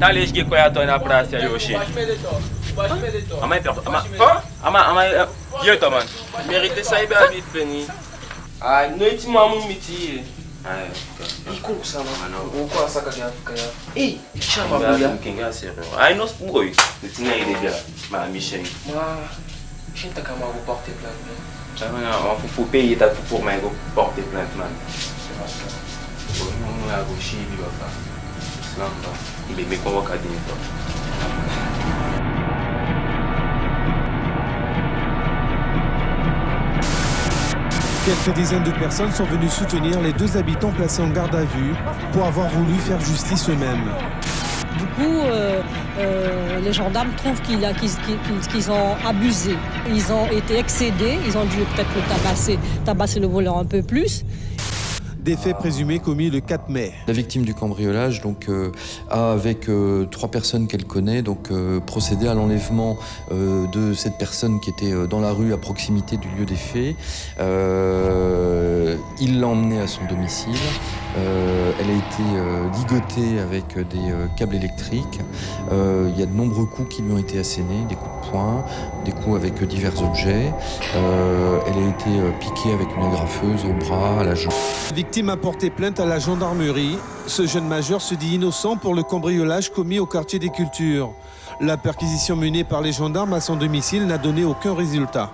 Talej ge kwa yato na prasya yo she. Amay per... Ama... Ama... Ama... Ye to man. Merite sa ibe a bit feni. Ay, no iti mamu miti ye. Ay, Iko sana. Ano? Uko asaka kaya kaya. Eh, chama Mga kuya. mkinga sero. Ay, no spoy. Nitinga ide bia. Ma Michel. Ma, shinta kama go porter plainte. Chama nga, an pou pou paye ta pou pour may go porte plainte man? Ou nou nou a go shi bi ba fa. Islam ba. Ibe me kon waka din to. Quelques dizaines de personnes sont venues soutenir les deux habitants placés en garde à vue pour avoir voulu faire justice eux-mêmes. Du coup, euh, euh, les gendarmes trouvent qu'ils ont abusé. Ils ont été excédés, ils ont dû peut-être le tabasser, tabasser le voleur un peu plus. Des faits présumés commis le 4 mai. La victime du cambriolage donc, euh, a, avec euh, trois personnes qu'elle connaît, donc, euh, procédé à l'enlèvement de cette personne qui était dans la rue à proximité du lieu des faits. Il l'a emmenée à son domicile. Euh, elle a été euh, ligotée avec des euh, câbles électriques. Il y a de nombreux coups qui lui ont été assénés, des coups de poing, des coups avec divers objets. Elle a été piquée avec une agrafeuse au bras, à la jambe. Victime a porté plainte à la gendarmerie. Ce jeune majeur se dit innocent pour le cambriolage commis au quartier des cultures. La perquisition menée par les gendarmes à son domicile n'a donné aucun résultat.